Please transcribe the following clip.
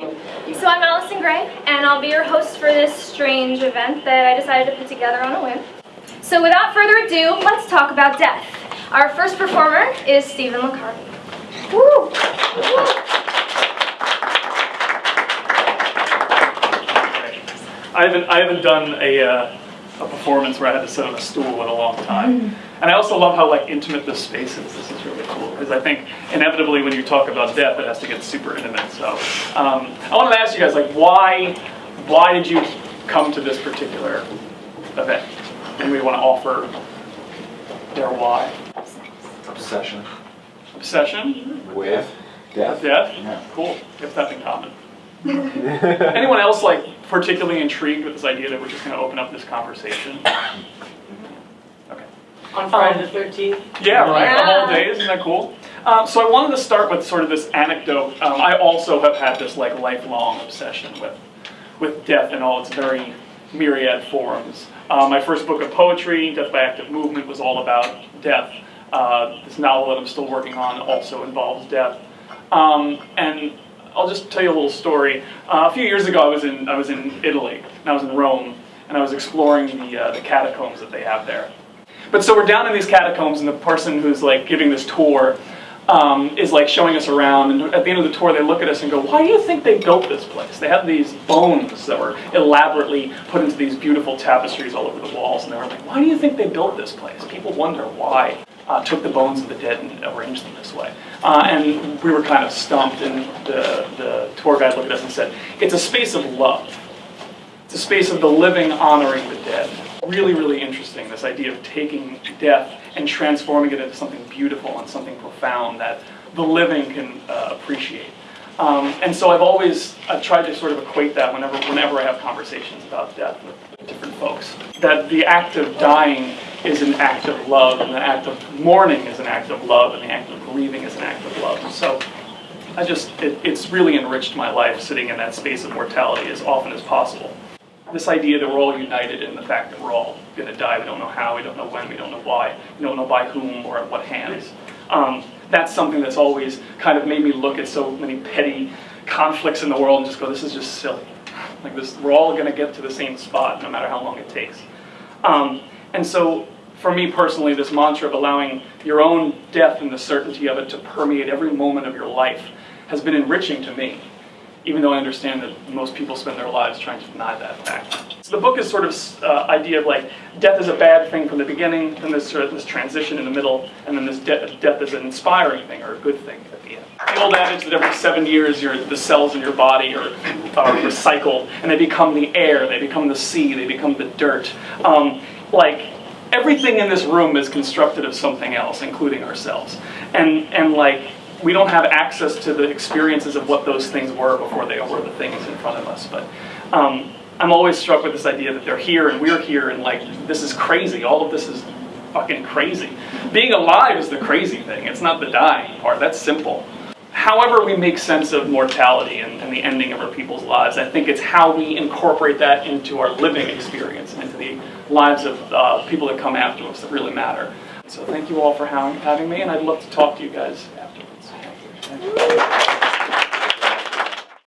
So I'm Allison Gray, and I'll be your host for this strange event that I decided to put together on a whim. So without further ado, let's talk about death. Our first performer is Stephen LaCarvey. Woo! I haven't I haven't done a uh, a performance where I had to sit on a stool in a long time. And I also love how like intimate this space is. This is really cool because I think inevitably when you talk about death, it has to get super intimate. So um, I wanted to ask you guys like why why did you come to this particular event? And we want to offer their why. Obsession Obsession, with death. death, Yeah. cool. We have that in common. Anyone else like particularly intrigued with this idea that we're just going to open up this conversation? Okay. On Friday the 13th? Yeah, right. The whole day, isn't that cool? Um, so I wanted to start with sort of this anecdote. Um, I also have had this like lifelong obsession with with death and all its very myriad forms. Uh, my first book of poetry, Death by Active Movement, was all about death. Uh, this novel that I'm still working on also involves death. Um, and I'll just tell you a little story. Uh, a few years ago, I was in I was in Italy, and I was in Rome, and I was exploring the uh, the catacombs that they have there. But so we're down in these catacombs, and the person who's like giving this tour um, is like showing us around. And at the end of the tour, they look at us and go, "Why do you think they built this place? They have these bones that were elaborately put into these beautiful tapestries all over the walls." And they were like, "Why do you think they built this place?" People wonder why. Uh, took the bones of the dead and arranged them this way. Uh, and we were kind of stumped, and the, the tour guide looked at us and said, It's a space of love. It's a space of the living honoring the dead. Really, really interesting, this idea of taking death and transforming it into something beautiful and something profound that the living can uh, appreciate. Um, and so I've always I've tried to sort of equate that whenever whenever I have conversations about death with, with different folks. That the act of dying is an act of love, and the act of mourning is an act of love, and the act of grieving is an act of love. So I just it, it's really enriched my life sitting in that space of mortality as often as possible. This idea that we're all united in the fact that we're all going to die. We don't know how, we don't know when, we don't know why, we don't know by whom or at what hands. Um, that's something that's always kind of made me look at so many petty conflicts in the world and just go, this is just silly. Like this, we're all going to get to the same spot no matter how long it takes. Um, and so, for me personally, this mantra of allowing your own death and the certainty of it to permeate every moment of your life has been enriching to me, even though I understand that most people spend their lives trying to deny that fact. So the book is sort of uh, idea of like death is a bad thing from the beginning, then there's sort of this transition in the middle, and then this de- death is an inspiring thing or a good thing at the end. The old adage that every seven years your, the cells in your body are, are recycled, and they become the air, they become the sea, they become the dirt. Um, like everything in this room is constructed of something else, including ourselves. And and like we don't have access to the experiences of what those things were before they were the things in front of us. But um, I'm always struck with this idea that they're here and we're here, and like this is crazy. All of this is fucking crazy. Being alive is the crazy thing. It's not the dying part. That's simple. However, we make sense of mortality and, and the ending of our people's lives, I think it's how we incorporate that into our living experience and into the lives of uh, people that come after us that really matter. So thank you all for having, me, and I'd love to talk to you guys afterwards. Thank you.